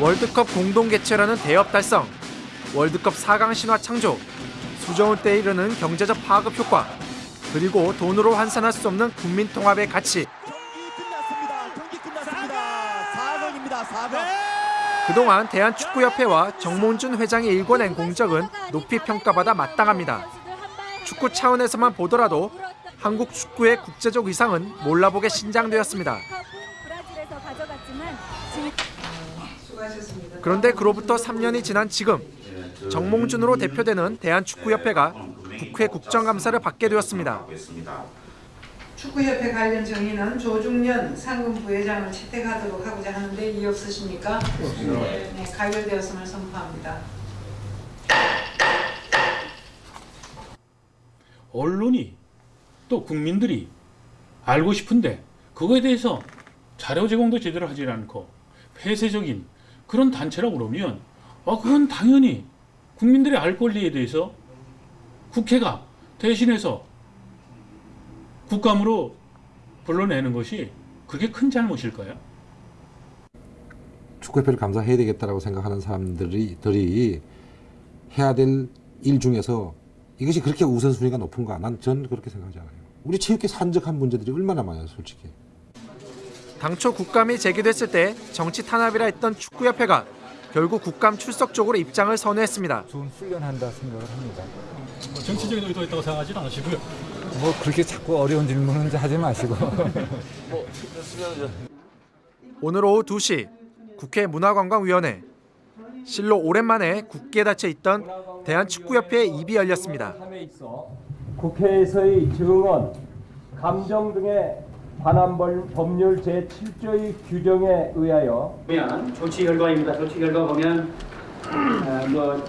월드컵 공동 개최라는 대업 달성, 월드컵 4강 신화 창조, 수저원 때에 이르는 경제적 파급 효과, 그리고 돈으로 환산할 수 없는 국민 통합의 가치. 경기 끝났습니다. 경기 끝났습니다. 4강입니다. 4강. 그동안 대한축구협회와 정몽준 회장이 일궈낸 공적은 높이 평가받아 마땅합니다. 축구 차원에서만 보더라도 한국 축구의 국제적 위상은 몰라보게 신장되었습니다. 그런데 그로부터 3년이 지난 지금 정몽준으로 대표되는 대한축구협회가 국회 국정감사를 받게 되었습니다. 축구협회 관련 정의는 조중년 상금 부회장을 채택하도록 하고자 하는데 이의 없으십니까? 네, 가결되었음을 선포합니다. 언론이 또 국민들이 알고 싶은데 그거에 대해서 자료 제공도 제대로 하지 않고 폐쇄적인 그런 단체라고 그러면 아 그건 당연히 국민들의 알 권리에 대해서 국회가 대신해서 국감으로 불러내는 것이 그게 큰 잘못일까요? 축구협회를 감사해야 되겠다라고 생각하는 사람들이 들이 해야 될 일 중에서 이것이 그렇게 우선순위가 높은가? 난 전 그렇게 생각하지 않아요. 우리 체육계 산적한 문제들이 얼마나 많아요, 솔직히. 당초 국감이 제기됐을 때 정치 탄압이라 했던 축구협회가 결국 국감 출석 쪽으로 입장을 선회했습니다. 좋은 훈련한다 생각을 합니다. 정치적인 의도가 있다고 생각하지는 않으시고요. 뭐 그렇게 자꾸 어려운 질문은 하지 마시고 오늘 오후 2시 국회 문화관광위원회 실로 오랜만에 굳게 닫혀 있던 대한축구협회의 입이 열렸습니다. 국회에서의 증언, 감정 등의 관한 벌- 법률 제7조의 규정에 의하여 보면 조치 결과입니다. 조치 결과 보면 어, 뭐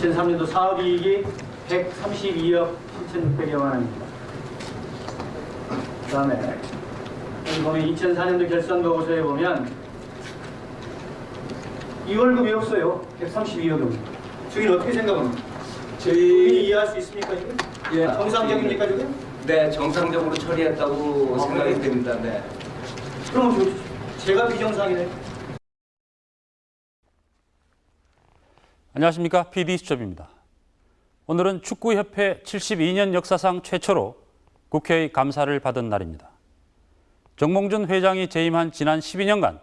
2003년도 사업이익이 132억 7,600여만 원입니다. 그 다음에 여기 보면 2004년도 결산 보고서에 보면 이 월급이 없어요. 132억은. 저희는 어떻게 생각합니까? 저희 이해할 수 있습니까 지금? 예. 정상적입니까 지금? 네, 정상적으로 처리했다고 생각이 됩니다. 네. 그럼 저, 제가 비정상이네. 안녕하십니까 PD 수첩입니다. 오늘은 축구협회 72년 역사상 최초로 국회의 감사를 받은 날입니다. 정몽준 회장이 재임한 지난 12년간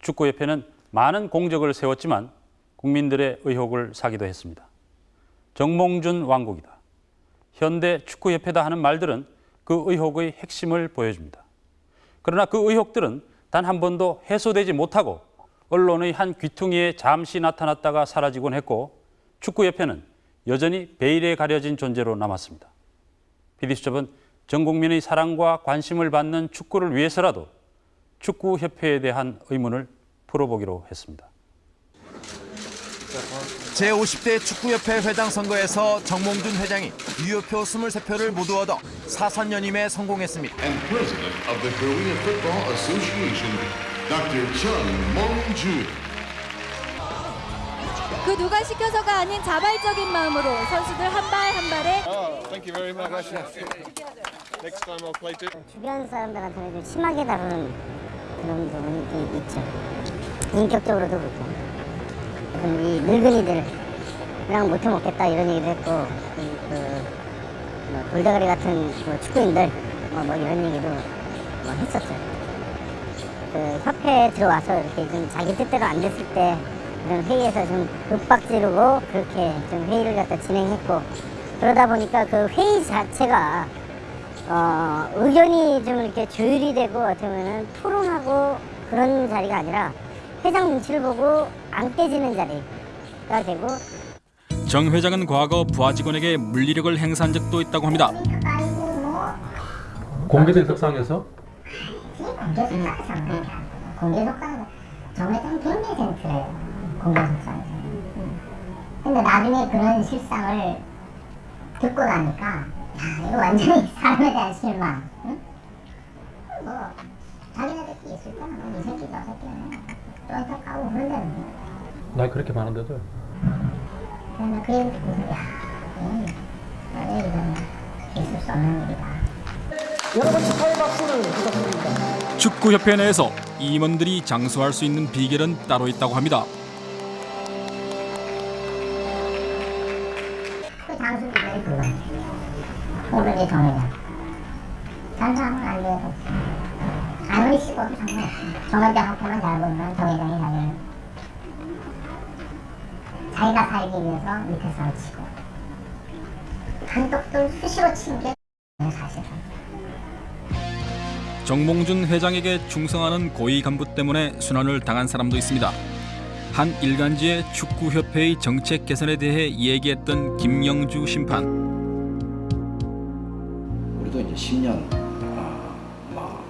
축구협회는 많은 공적을 세웠지만 국민들의 의혹을 사기도 했습니다. 정몽준 왕국이다. 현대 축구협회다 하는 말들은 그 의혹의 핵심을 보여줍니다. 그러나 그 의혹들은 단 한 번도 해소되지 못하고 언론의 한 귀퉁이에 잠시 나타났다가 사라지곤 했고 축구협회는 여전히 베일에 가려진 존재로 남았습니다. PD수첩은 전 국민의 사랑과 관심을 받는 축구를 위해서라도 축구협회에 대한 의문을 풀어보기로 했습니다. 제50대 축구협회 회장 선거에서 정몽준 회장이 유효표 23표를 모두 얻어 사선 연임에 성공했습니다. and president of the Korea Football Association, Dr. Chung Mong-jun. 그 누가 시켜서가 아닌 자발적인 마음으로 선수들 한 발 한 발에 주변 사람들한테는 좀 심하게 다루는 그런 부분이 좀 있죠. 인격적으로도 그렇고. 이 늙은이들이랑 못해 먹겠다 이런 얘기도 했고, 그, 그 뭐, 돌대가리 같은 뭐 축구인들, 뭐, 뭐 이런 얘기도 뭐 했었죠. 그 협회에 들어와서 이렇게 좀 자기 뜻대로 안 됐을 때 그런 회의에서 좀 윽박지르고 그렇게 좀 회의를 갖다 진행했고 그러다 보니까 그 회의 자체가 어, 의견이 좀 이렇게 조율이 되고 어떻게 보면 토론하고 그런 자리가 아니라 회장 눈치를 보고 안 깨지는 자리가 되고. 정 회장은 과거 부하 직원에게 물리력을 행사한 적도 있다고 합니다. 공개된 석상에서? 공개 속상에서 공개 속상에서 정회장 100%예요. 공개 속상에서. 근데 나중에 그런 실상을 듣고 나니까 야 이거 완전히 사람에 대한 실망. 응? 뭐 자기네들끼리 있을 때는 이 새끼가 새끼는 쫀득 까고 그런다는 거야 나 그렇게 많은데도 그야왜 이거는 있을 수 없는 일이다 축구협회 내에서 임원들이 장수할 수 있는 비결은 따로 있다고 합니다. 그 장수들이 그거. 오늘의 안 돼요. 아무리 씹어도 상관없어요. 정회장한테만 잘 보면 정회장이 나중에 자기가 살기 위해서 밑에서 치고 단독들 수시로 치는 게 사실은. 정몽준 회장에게 충성하는 고위 간부 때문에 순환을 당한 사람도 있습니다. 한 일간지의 축구협회의 정책 개선에 대해 얘기했던 김영주 심판. 우리도 이제 10년 아, 뭐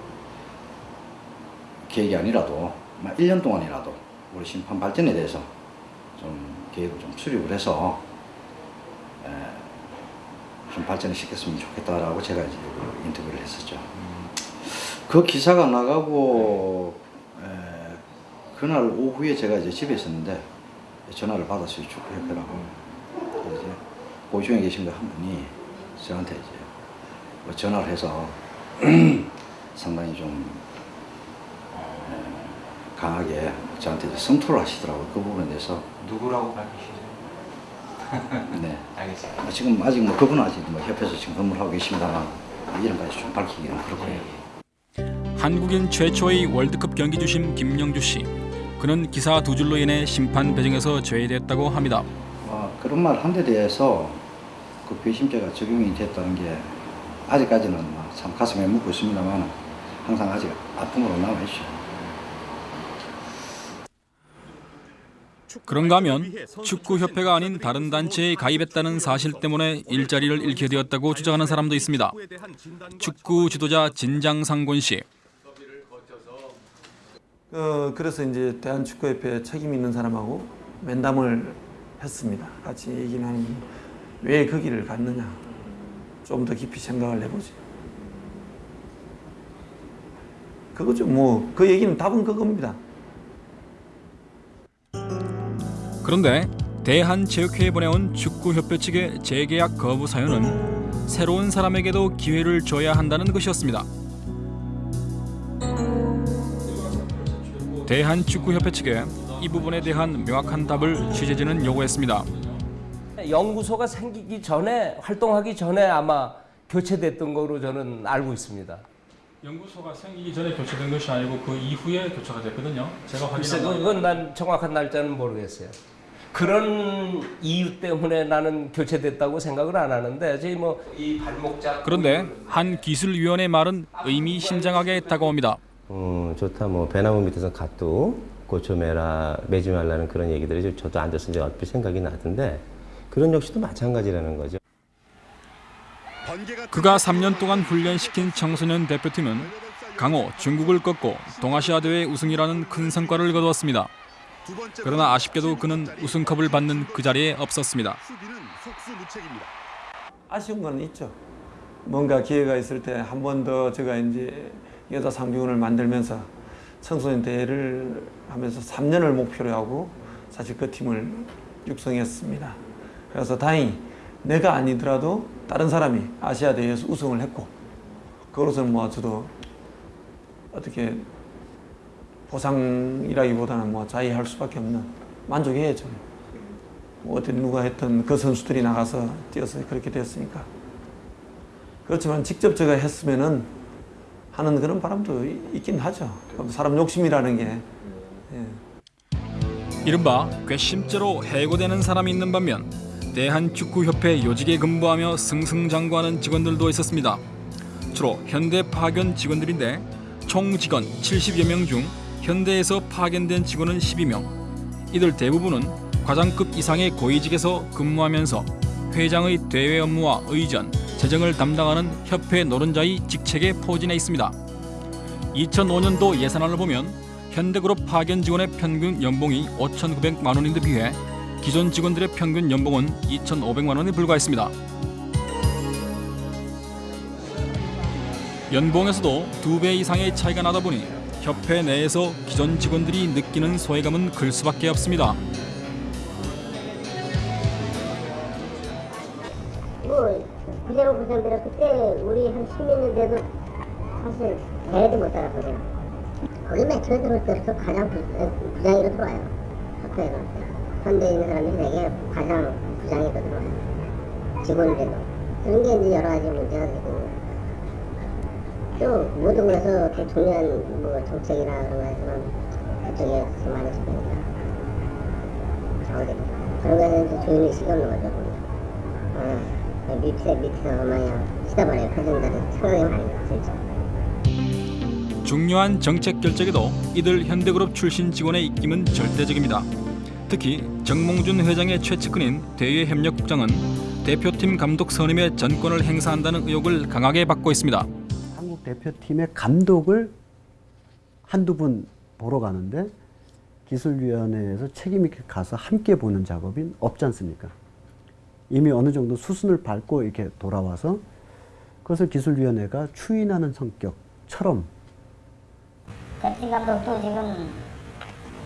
계획이 아니라도 막 1년 동안이라도 우리 심판 발전에 대해서 좀 계획을 좀 수립을 해서 에, 좀 발전을 시켰으면 좋겠다라고 제가 이제 그 인터뷰를 했었죠. 그 기사가 나가고 에, 그날 오후에 제가 이제 집에 있었는데 전화를 받았어요 축구협회라고. 그래서 이제 고시원에 계신 분한 분이 저한테 이제 뭐 전화를 해서 상당히 좀 에, 강하게 저한테 이제 성토를 하시더라고요. 그 부분에 대해서. 누구라고 밝히시죠? 네. 알겠습니다. 아, 지금 아직 뭐 그분은 아직 뭐 협회에서 지금 근무를 하고 계십니다만 이름까지 좀 밝히기는 그렇고요. 한국인 최초의 월드컵 경기 주심 김영주 씨. 그는 기사 두 줄로 인해 심판 배정에서 제외됐다고 합니다. 어, 그런 말 한 데 대해서 그 배심죄가 적용이 됐다는 게 아직까지는 뭐참 가슴에 묻고 있습니다만 항상 아직 아픔으로 남아있죠. 그런가 하면 축구협회가 아닌 다른 단체에 가입했다는 사실 때문에 일자리를 잃게 되었다고 주장하는 사람도 있습니다. 축구 지도자 진장상곤 씨. 어, 그래서 이제 대한축구협회 책임 있는 사람하고 면담을 했습니다. 같이 얘기는 하는 왜 그 길을 갔느냐. 좀 더 깊이 생각을 해보지. 그거죠. 뭐, 그 얘기는 답은 그겁니다. 그런데 대한체육회에 보내온 축구협회 측의 재계약 거부 사연은 새로운 사람에게도 기회를 줘야 한다는 것이었습니다. 대한축구협회 측에 이 부분에 대한 명확한 답을 취재진은 요구했습니다. 연구소가 생기기 전에 활동하기 전에 아마 교체됐던 거로 저는 알고 있습니다. 연구소가 생기기 전에 교체된 것이 아니고 그 이후에 교체가 됐거든요. 제가 확인한 그건 난 정확한 날짜는 모르겠어요. 그런 이유 때문에 나는 교체됐다고 생각을 안 하는데 저희 뭐이 발목자 그런데 한 기술위원의 말은 의미심장하게 다가옵니다. 음, 좋다. 뭐 배나무 밑에서 갓도 고쳐매라 매지 말라는 그런 얘기들이 좀 저도 앉아서 이제 얼핏 생각이 나던데 그런 역시도 마찬가지라는 거죠. 그가 3년 동안 훈련시킨 청소년 대표팀은 강호 중국을 꺾고 동아시아 대회 우승이라는 큰 성과를 거두었습니다. 그러나 아쉽게도 그는 우승컵을 받는 그 자리에 없었습니다. 아쉬운 건 있죠. 뭔가 기회가 있을 때 한 번 더 제가 이제 여자 상비군을 만들면서 청소년 대회를 하면서 3년을 목표로 하고 사실 그 팀을 육성했습니다. 그래서 다행히 내가 아니더라도 다른 사람이 아시아 대회에서 우승을 했고 그것은 뭐 저도 어떻게 보상이라기보다는 뭐 자의할 수밖에 없는 만족해야죠. 뭐 어디 누가 했던 그 선수들이 나가서 뛰어서 그렇게 됐으니까. 그렇지만 직접 제가 했으면은 하는 그런 바람도 있긴 하죠. 사람 욕심이라는 게. 예. 이른바 괘씸죄로 해고되는 사람이 있는 반면 대한축구협회 요직에 근무하며 승승장구하는 직원들도 있었습니다. 주로 현대 파견 직원들인데 총 직원 70여 명 중 현대에서 파견된 직원은 12명. 이들 대부분은 과장급 이상의 고위직에서 근무하면서 회장의 대외 업무와 의전, 재정을 담당하는 협회 노른자의 직책에 포진해 있습니다. 2005년도 예산안을 보면 현대그룹 파견 직원의 평균 연봉이 5,900만 원인데 비해 기존 직원들의 평균 연봉은 2,500만 원에 불과했습니다. 연봉에서도 두 배 이상의 차이가 나다 보니 협회 내에서 기존 직원들이 느끼는 소외감은 클 수밖에 없습니다. 뭐 그대로 구성대로 그때 우리 한 10몇 년 돼도 사실 대회도 못 따랐거든. 거기 맨 처음에 들어올 때부터 가장 부, 부장으로 들어와요. 협회에 들어올 때. 현대에 있는 사람들이 되게 가장 부장으로 들어와요. 직원들도. 그런 게 이제 여러 가지 문제가 되고 또 모든 것에서 또 중요한 뭐 정책이나 그런 거에서는 그쪽에서 많이 잡히니까 좌우됩니다. 그런 거에서 이제 조용히 시간 넣어줘 보면. 어, 밑에 밑에서 마냥 시다버려요. 표정들이 생각이 많이 나 진짜. 중요한 정책 결정에도 이들 현대그룹 출신 직원의 입김은 절대적입니다. 특히 정몽준 회장의 최측근인 대외협력국장은 대표팀 감독 선임의 전권을 행사한다는 의혹을 강하게 받고 있습니다. 한국 대표팀의 감독을 한두 분 보러 가는데 기술위원회에서 책임 있게 가서 함께 보는 작업이 없지 않습니까? 이미 어느 정도 수순을 밟고 이렇게 돌아와서 그것을 기술위원회가 추인하는 성격처럼 대표팀 감독도 지금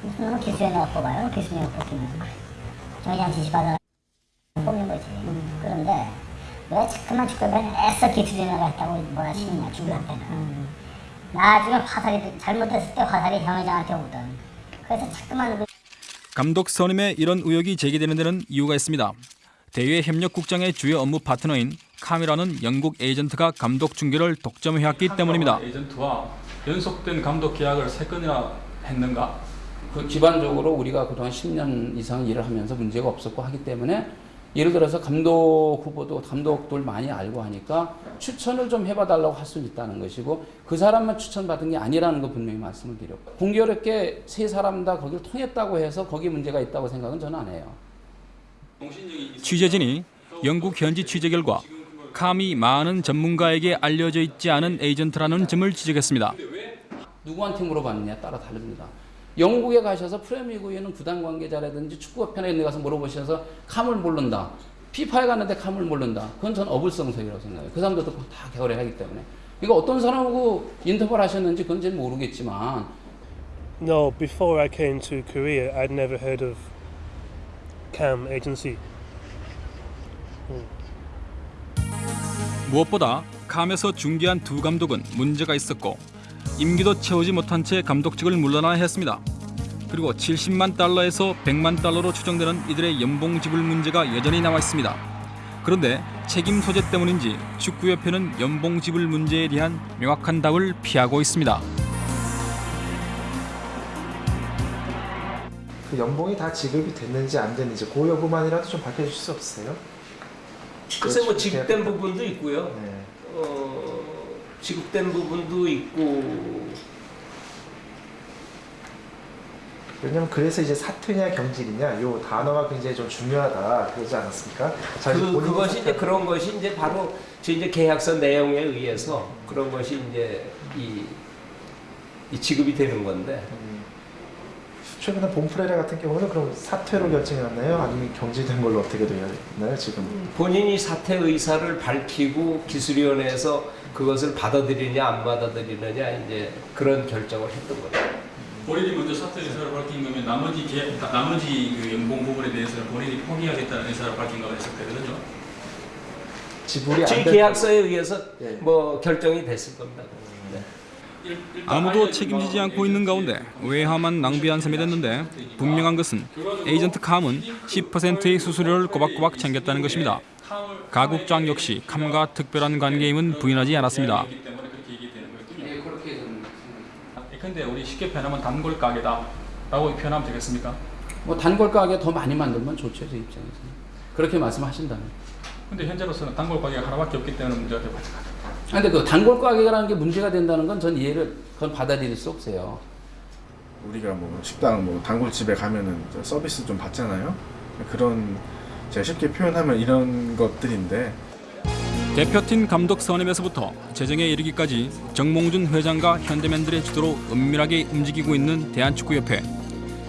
무슨 기술위원회가 뽑아요. 기술위원회가 뽑히면 정의장 지시받아 왜 자꾸만 축구면 애써 기술위원회가 했다고 뭐라 치느냐 축구한테는. 나중에 화살이 잘못됐을 때 화살이 형회장한테 오든. 그래서 자꾸만 그 감독 선임에 이런 의혹이 제기되는 데는 이유가 있습니다. 대외 협력국장의 주요 업무 파트너인 카미라는 영국 에이전트가 감독 중계를 독점해왔기 때문입니다. 에이전트와 연속된 감독 계약을 세 건이나 했는가? 그 기반적으로 우리가 그동안 10년 이상 일을 하면서 문제가 없었고 하기 때문에 예를 들어서 감독 후보도 감독들 많이 알고 하니까 추천을 좀 해봐 달라고 할 수 있다는 것이고 그 사람만 추천받은 게 아니라는 거 분명히 말씀을 드렸고 공교롭게 세 사람 다 거기를 통했다고 해서 거기에 문제가 있다고 생각은 저는 안 해요. 취재진이 영국 현지 취재 결과 감이 많은 전문가에게 알려져 있지 않은 에이전트라는 점을 지적했습니다. 누구한테 물어봤느냐에 따라 다릅니다. 영국에 가셔서 프레미어리그에 있는 구단 관계자라든지 축구협회나 이런 데 가서 물어보셔서 감을 모른다. 피파에 갔는데 감을 모른다. 그건 저는 어불성설이라고 생각해요. 그 사람들도 다 개발을 하기 때문에. 이거 어떤 사람하고 인터뷰를 하셨는지 그건 잘 모르겠지만 No, before I came to Korea, I'd never heard of cam agency. 무엇보다 감에서 중계한 두 감독은 문제가 있었고 임기도 채우지 못한 채 감독직을 물러나야 했습니다. 그리고 70만 달러에서 100만 달러로 추정되는 이들의 연봉 지불 문제가 여전히 남아 있습니다. 그런데 책임 소재 때문인지 축구협회는 연봉 지불 문제에 대한 명확한 답을 피하고 있습니다. 그 연봉이 다 지급이 됐는지 안 됐는지 그 여부만이라도 좀 밝혀주실 수 없으세요? 글쎄 뭐 지급된 부분도 있고요. 어, 지급된 부분도 있고 왜냐면 그래서 이제 사퇴냐 경질이냐 요 단어가 굉장히 좀 중요하다 그러지 않았습니까? 자, 그, 그것이 이제 그런 것이 이제 바로 저 이제 계약서 내용에 의해서 그런 것이 이제 이, 이 지급이 되는 건데 최근에 본프레레 같은 경우는 그럼 사퇴로 결정이었나요? 아니면 경질된 걸로 어떻게 되었나요 지금? 본인이 사퇴 의사를 밝히고 기술위원회에서 그것을 받아들이냐 안 받아들이느냐 이제 그런 결정을 했던 거죠. 본인이 먼저 사퇴 의사를 밝힌 거면 나머지 계, 나머지 그 연봉 부분에 대해서는 본인이 포기하겠다는 의사를 밝힌 거가 있었거든요. 지불이 지 계약서에 의해서 뭐 결정이 됐을 겁니다. 네. 아무도 책임지지 않고 있는 가운데 외화만 낭비한 셈이 됐는데 분명한 것은 에이전트 감은 10%의 수수료를 꼬박꼬박 챙겼다는 것입니다. 가국장 역시 감과 특별한 관계임은 부인하지 않았습니다. 예, 그렇게 저는 근데 우리 쉽게 표현하면 단골 가게다 라고 표현하면 되겠습니까? 뭐 단골 가게 더 많이 만들면 좋죠 제 입장에서는 그렇게 말씀하신다면. 근데 현재로서는 단골 가게가 하나밖에 없기 때문에 문제가 되고 있습니다. 아, 근데 그 단골 가게라는 게 문제가 된다는 건 전 이해를 그건 받아들일 수 없어요. 우리가 뭐 식당 뭐 단골집에 가면은 저 서비스 좀 받잖아요. 그런 제가 쉽게 표현하면 이런 것들인데 대표팀 감독 선임에서부터 재정에 이르기까지 정몽준 회장과 현대맨들의 주도로 은밀하게 움직이고 있는 대한축구협회.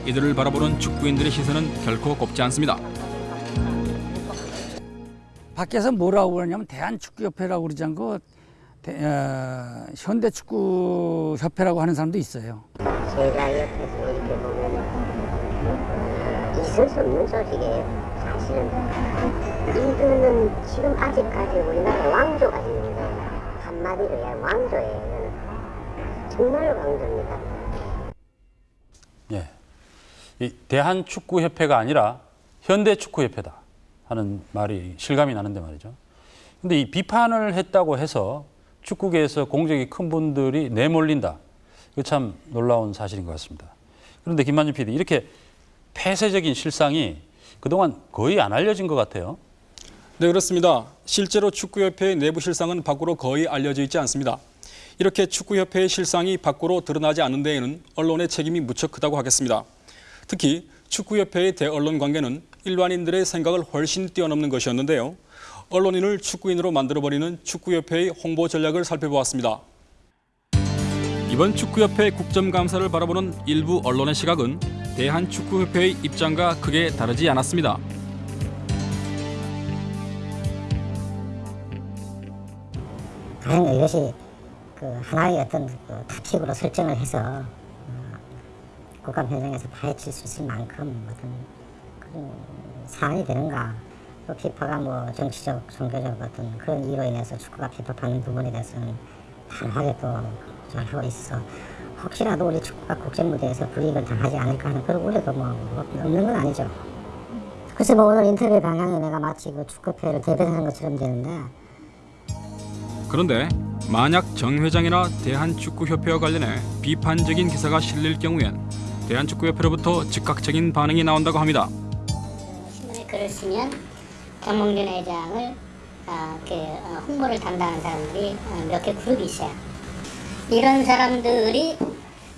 이들을 바라보는 축구인들의 시선은 결코 곱지 않습니다. 밖에서 뭐라고 그러냐면 대한축구협회라고 그러지 않고 대, 어, 현대축구협회라고 하는 사람도 있어요. 제가 옆에서 이렇게 보면 있을 수 없는 조직이에요. 이거는 지금 아직까지 우리나라 왕조가 있는 거예요. 한마디로 얘기하면 왕조예요. 정말로 왕조입니다. 예. 이 대한축구협회가 아니라 현대축구협회다 하는 말이 실감이 나는데 말이죠. 근데 이 비판을 했다고 해서 축구계에서 공적이 큰 분들이 내몰린다. 이거 참 놀라운 사실인 것 같습니다. 그런데 김만준 PD 이렇게 폐쇄적인 실상이 그동안 거의 안 알려진 것 같아요. 네, 그렇습니다. 실제로 축구협회의 내부 실상은 밖으로 거의 알려져 있지 않습니다. 이렇게 축구협회의 실상이 밖으로 드러나지 않는 데에는 언론의 책임이 무척 크다고 하겠습니다. 특히 축구협회의 대언론 관계는 일반인들의 생각을 훨씬 뛰어넘는 것이었는데요. 언론인을 축구인으로 만들어버리는 축구협회의 홍보 전략을 살펴보았습니다. 이번 축구협회 국정감사를 바라보는 일부 언론의 시각은 대한축구협회의 입장과 크게 다르지 않았습니다. 다른 이것이 그 하나의 어떤 그 타픽으로 설정을 해서 어, 국감회장에서 파헤칠 수 있을 만큼 어떤 그런 사안이 되는가 또 피파가 뭐 정치적, 종교적 어떤 그런 이유로 인해서 축구가 비판받는 부분에 대해서는 단호하게 또 하고 있어 혹시라도 우리 축구가 국제 무대에서 불이익을 당하지 않을까 하는 그런 우려도 뭐 없는 건 아니죠. 글쎄 뭐 오늘 인터뷰 방향이 내가 마치 그 축구협회를 대변하는 것처럼 되는데 그런데 만약 정 회장이나 대한축구협회와 관련해 비판적인 기사가 실릴 경우엔 대한축구협회로부터 즉각적인 반응이 나온다고 합니다. 신문에 글을 쓰면 정몽준 회장을 아, 그 어, 홍보를 담당하는 사람들이 어, 몇개 그룹이 있어요. 이런 사람들이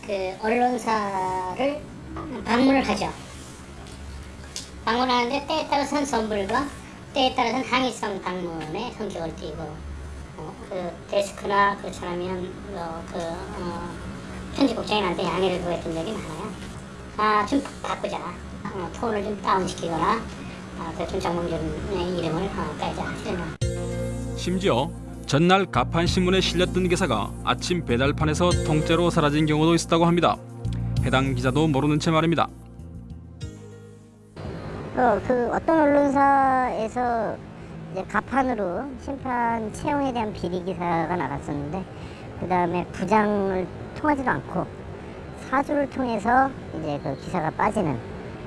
그 언론사를 방문을 하죠. 방문하는데 때에 따라서는 선불과 때에 따라서는 항의성 방문의 성격을 띠고 어, 그 데스크나 그렇잖아면 어, 그 어, 편집국장님한테 양해를 구했던 적이 많아요. 아, 좀 바꾸자. 어, 톤을 좀 다운시키거나 아, 그좀 정몽준의 이름을 어. 이런 심지어 전날 가판 신문에 실렸던 기사가 아침 배달판에서 통째로 사라진 경우도 있었다고 합니다. 해당 기자도 모르는 채 말입니다. 어, 그 어떤 언론사에서 이제 가판으로 심판 채용에 대한 비리 기사가 나갔었는데 그 다음에 부장을 통하지도 않고 사주를 통해서 이제 그 기사가 빠지는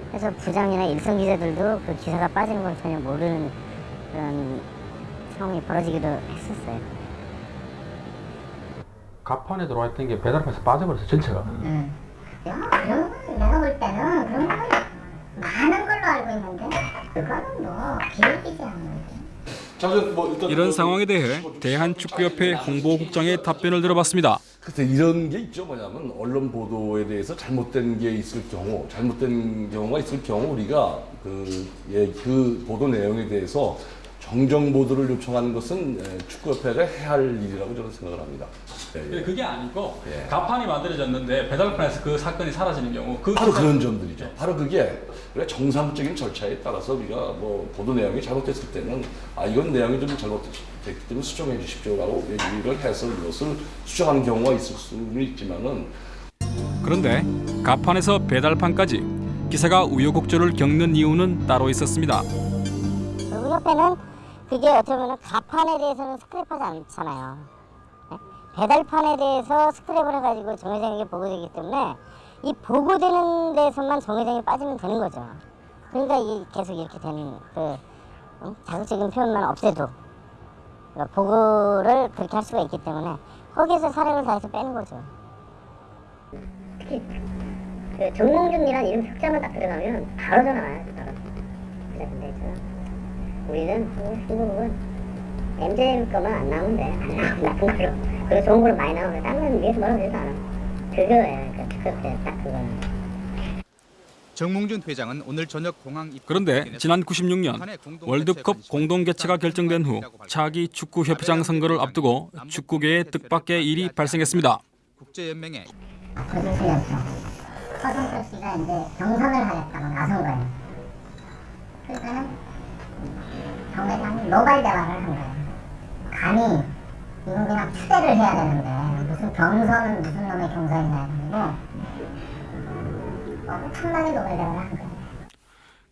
그래서 부장이나 일선 기자들도 그 기사가 빠지는 걸 전혀 모르는 그런 상황이 벌어지기도 했었어요. 가판에 들어와 있던 게 배달판에서 빠져버렸어 전체가. 응. 그런 건 내가 볼 때는 그런 건 많은 걸로 알고 있는데 그거는 뭐 비밀이지 않는 이런 상황에 대해 대한축구협회 홍보국장의 답변을 들어봤습니다. 그래서 이런 게 있죠. 뭐냐면 언론 보도에 대해서 잘못된 게 있을 경우, 잘못된 경우가 있을 경우 우리가 그, 예, 그 보도 내용에 대해서 정정 보도를 요청하는 것은 예, 축구협회가 해야 할 일이라고 저는 생각을 합니다. 예, 예. 그게 아니고 예. 가판이 만들어졌는데 배달판에서 그 사건이 사라지는 경우 그 바로 그런 점들이죠. 바로 그게 정상적인 절차에 따라서 우리가 뭐 보도 내용이 잘못됐을 때는 아 이건 내용이 좀 잘못됐기 때문에 수정해 주십시오라고 얘기를 해서 이것을 수정하는 경우가 있을 수는 있지만은 그런데 가판에서 배달판까지 기사가 우여곡절을 겪는 이유는 따로 있었습니다. 우리 협회는 그게 어떻게 보면 가판에 대해서는 스크랩하지 않잖아요. 네? 배달판에 대해서 스크랩을 해가지고 정 회장에게 보고되기 때문에 이 보고되는 데서만 정 회장이 빠지면 되는 거죠. 그러니까 이 계속 이렇게 되는 그 어? 자극적인 표현만 없애도 그러니까 보고를 그렇게 할 수가 있기 때문에 거기에서 사력을 다해서 빼는 거죠. 특히 그 정몽준이라는 이름 흑자만 딱 들어가면 바로 전화 와요. 바로. 근데 저 우리는 이 부분 MJM 거만 안 나오면 돼. 안 나오면 나쁜 걸로. 그리고 좋은 걸로 많이 나오면 다른 건 위에서 뭐라고 되지도 않아. 그거예요. 그 특급대 딱 그거는. 정몽준 회장은 오늘 저녁 공항 입 그런데 지난 96년 월드컵 공동 개최가 결정된 후 차기 축구 협회장 선거를 앞두고 축구계에 뜻밖의 일이 발생했습니다. 국제연맹에 서준수였죠. 서준수 씨가 이제 경선을 하겠다고 나선 거예요. 그러니까는 정 회장이 노발 대화를 한 거예요. 감히 이건 그냥 추대를 해야 되는데 무슨 경선은 무슨 놈의 경선이냐 해가지고 엄청나게 노발 대화를 한 거예요.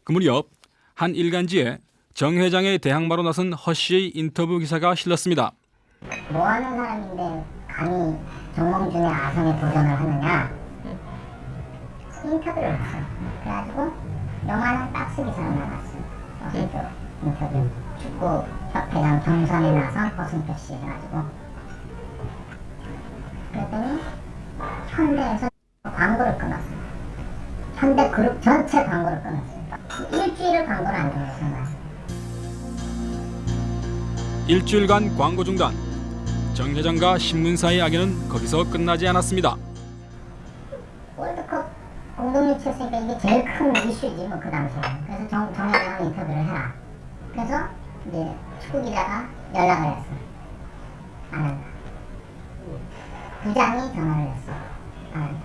그 무렵 한 일간지에 정 회장의 대항마로 나선 허 씨의 인터뷰 기사가 실렸습니다. 뭐 하는 사람인데 감히 정몽준의 아성에 도전을 하느냐 인터뷰를 했어요. 그래가지고 요만한 박스 기사가 나갔어요. 인터, 인터뷰. 축구 협회장 경선에 나선 허승표 씨 해가지고 그랬더니 현대에서 광고를 끊었어요. 현대 그룹 전체 광고를 끊었어요. 일주일을 광고를 안 들었어요. 일주일간 광고 중단. 정 회장과 신문사의 악연은 거기서 끝나지 않았습니다. 월드컵 공동 유치했으니까 이게 제일 큰 이슈지 뭐 그 당시에. 그래서 정, 정 회장하고 인터뷰를 해라. 그래서 이제 축구 기자가 연락을 했어. 안 한다. 부장이 전화를 했어. 안 한다.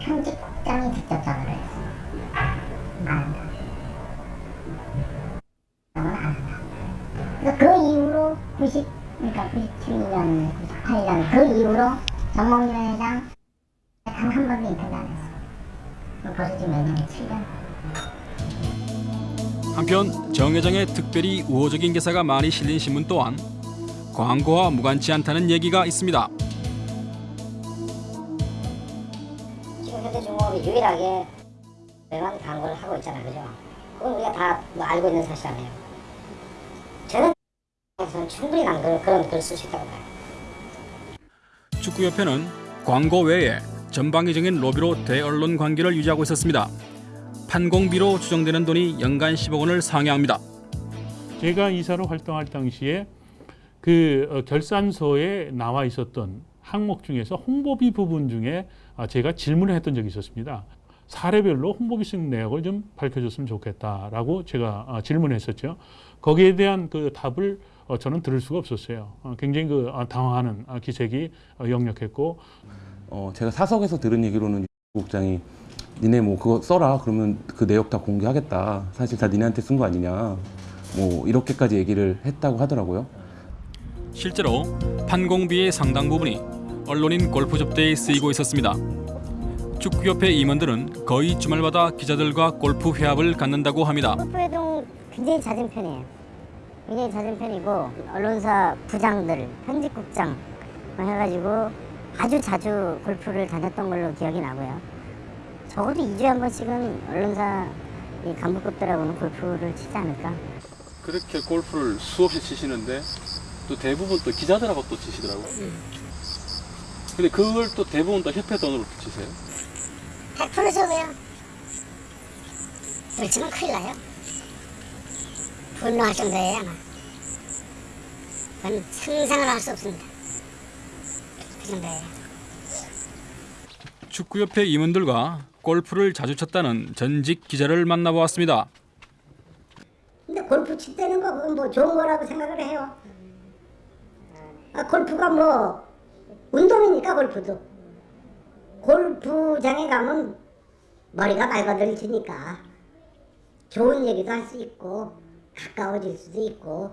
편집국장이 직접 전화를 했어. 안 한다. 그러면 안 한다. 그래서 그 이후로 90, 그러니까 97년, 98년 그 이후로 정몽준 회장 단 한 번도 인터뷰 안 했어. 벌써 지금 몇 년이 7년. 한편 정 회장의 특별히 우호적인 기사가 많이 실린 신문 또한 광고와 무관치 않다는 얘기가 있습니다. 지금 현대중공업이 유일하게 외관 광고를 하고 있잖아, 그죠? 그건 우리가 다뭐 알고 있는 사실 아니에요. 저는 저는 충분히 난 그런, 그런 글을 쓸 수 있다고 봐요. 축구협회는 광고 외에 전방위적인 로비로 대언론 관계를 유지하고 있었습니다. 판공비로 추정되는 돈이 연간 10억 원을 상회합니다. 제가 이사로 활동할 당시에 그 어, 결산서에 나와 있었던 항목 중에서 홍보비 부분 중에 아, 제가 질문을 했던 적이 있었습니다. 사례별로 홍보비 쓴 내역을 좀 밝혀줬으면 좋겠다라고 제가 아, 질문했었죠. 거기에 대한 그 답을 어, 저는 들을 수가 없었어요. 어, 굉장히 그 아, 당황하는 아, 기색이 어, 역력했고 어, 제가 사석에서 들은 얘기로는 국장이 니네 뭐 그거 써라 그러면 그 내역 다 공개하겠다 사실 다 니네한테 쓴 거 아니냐 뭐 이렇게까지 얘기를 했다고 하더라고요 실제로 판공비의 상당 부분이 언론인 골프 접대에 쓰이고 있었습니다. 축구협회 임원들은 거의 주말마다 기자들과 골프 회합을 갖는다고 합니다. 골프 회동 굉장히 잦은 편이에요. 굉장히 잦은 편이고 언론사 부장들, 편집국장 뭐 해가지고 아주 자주 골프를 다녔던 걸로 기억이 나고요. 적어도 2주에 한 번씩은 언론사 이 간부급들하고는 골프를 치지 않을까. 그렇게 골프를 수없이 치시는데 또 대부분 또 기자들하고 또 치시더라고요 근데 그걸 또 대부분 다 협회 돈으로 치세요 100% 저거요. 그렇지만 큰일 나요. 분노할 정도예요 아마. 그건 상상을 할 수 없습니다. 그 정도예요. 축구협회 임원들과 골프를 자주 쳤다는 전직 기자를 만나보았습니다. 근데 골프 칠 때는 거 그건 뭐 좋은 거라고 생각을 해요. 아, 골프가 뭐 운동이니까 골프도. 골프장에 가면 머리가 맑아들지니까 좋은 얘기도 할 수 있고 가까워질 수도 있고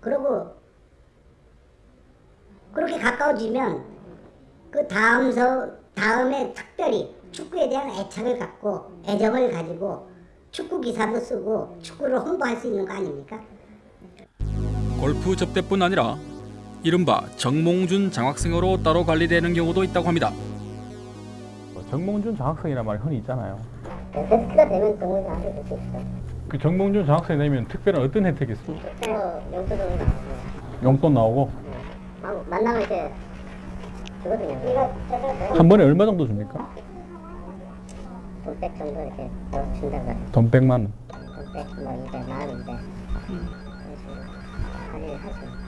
그리고 그렇게 가까워지면 그 다음 서 다음에 특별히 축구에 대한 애착을 갖고 애정을 가지고 축구 기사도 쓰고 축구를 홍보할 수 있는 거 아닙니까? 골프 접대뿐 아니라 이른바 정몽준 장학생으로 따로 관리되는 경우도 있다고 합니다. 정몽준 장학생이란 말이 흔히 있잖아요. 베스트가 되면 정말 아주 될수 있어. 그 정몽준 장학생 되면 특별한 어떤 혜택이 있어요? 어, 영수증 나왔어요. 용돈 나오고 막 만나면 이제 주거든요. 이거 한 번에 얼마 정도 줍니까? 돈백 정도 이렇게 준다고 해요. 돈 100만 원. 돈백 뭐 200 만 원인데 할일 하죠.